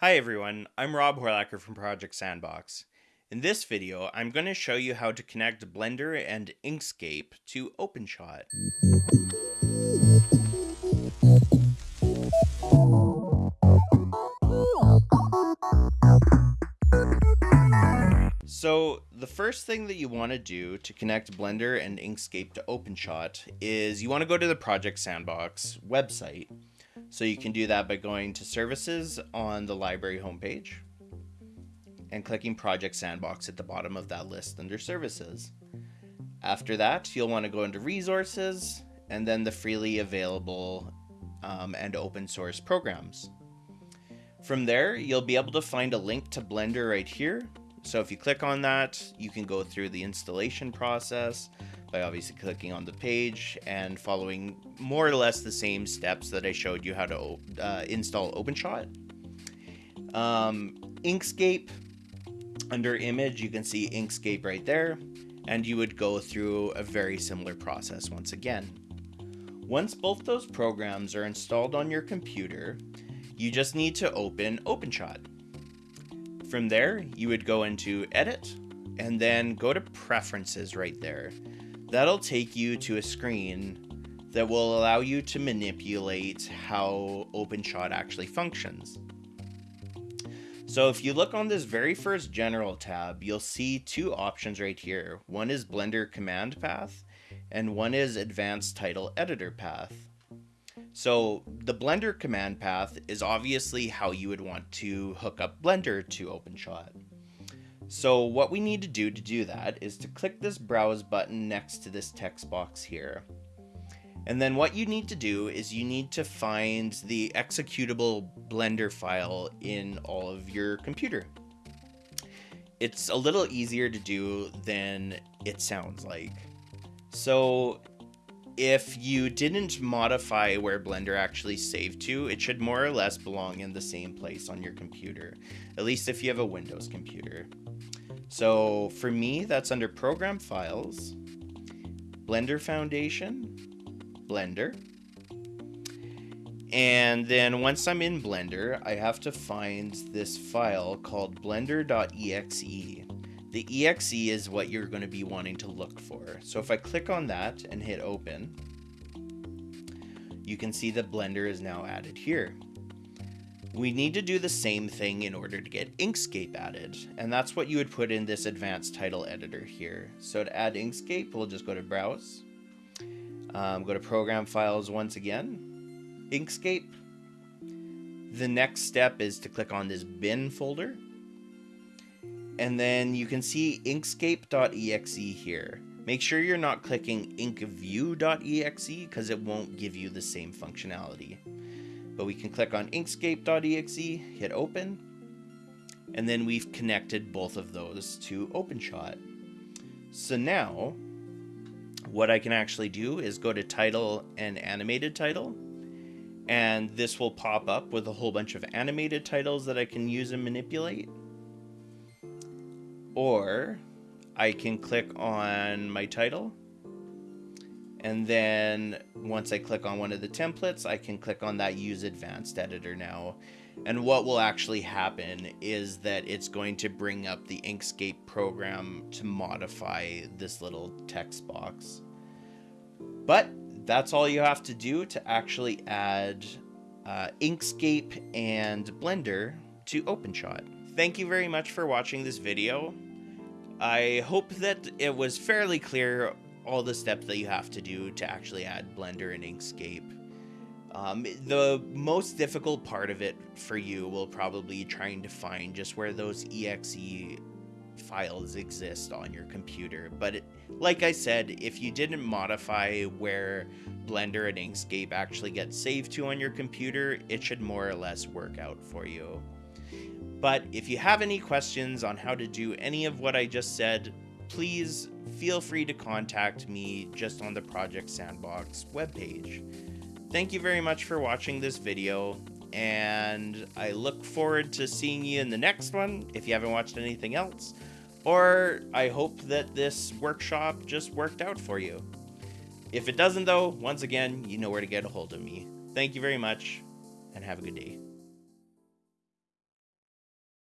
Hi everyone, I'm Rob Horlacher from Project Sandbox. In this video, I'm going to show you how to connect Blender and Inkscape to OpenShot. So the first thing that you want to do to connect Blender and Inkscape to OpenShot is you want to go to the Project Sandbox website so you can do that by going to services on the library homepage and clicking Project Sandbox at the bottom of that list under services. After that, you'll want to go into resources and then the freely available um, and open source programs. From there, you'll be able to find a link to Blender right here. So if you click on that, you can go through the installation process, by obviously clicking on the page and following more or less the same steps that I showed you how to uh, install OpenShot. Um, Inkscape, under image, you can see Inkscape right there, and you would go through a very similar process once again. Once both those programs are installed on your computer, you just need to open OpenShot. From there, you would go into Edit, and then go to Preferences right there. That'll take you to a screen that will allow you to manipulate how OpenShot actually functions. So if you look on this very first general tab, you'll see two options right here. One is Blender command path and one is advanced title editor path. So the Blender command path is obviously how you would want to hook up Blender to OpenShot. So what we need to do to do that is to click this browse button next to this text box here. And then what you need to do is you need to find the executable Blender file in all of your computer. It's a little easier to do than it sounds like. So if you didn't modify where Blender actually saved to, it should more or less belong in the same place on your computer, at least if you have a Windows computer. So for me, that's under Program Files, Blender Foundation, Blender. And then once I'm in Blender, I have to find this file called blender.exe. The exe is what you're going to be wanting to look for. So if I click on that and hit open, you can see the Blender is now added here. We need to do the same thing in order to get Inkscape added, and that's what you would put in this advanced title editor here. So to add Inkscape, we'll just go to Browse, um, go to Program Files once again, Inkscape. The next step is to click on this bin folder, and then you can see inkscape.exe here. Make sure you're not clicking inkview.exe because it won't give you the same functionality. But we can click on inkscape.exe, hit open, and then we've connected both of those to OpenShot. So now, what I can actually do is go to title and animated title, and this will pop up with a whole bunch of animated titles that I can use and manipulate. Or I can click on my title and then once I click on one of the templates, I can click on that use advanced editor now. And what will actually happen is that it's going to bring up the Inkscape program to modify this little text box. But that's all you have to do to actually add uh, Inkscape and Blender to OpenShot. Thank you very much for watching this video. I hope that it was fairly clear all the steps that you have to do to actually add Blender and Inkscape. Um, the most difficult part of it for you will probably trying to find just where those exe files exist on your computer. But it, like I said, if you didn't modify where Blender and Inkscape actually get saved to on your computer, it should more or less work out for you. But if you have any questions on how to do any of what I just said, please feel free to contact me just on the Project Sandbox webpage. Thank you very much for watching this video, and I look forward to seeing you in the next one if you haven't watched anything else, or I hope that this workshop just worked out for you. If it doesn't though, once again, you know where to get a hold of me. Thank you very much, and have a good day.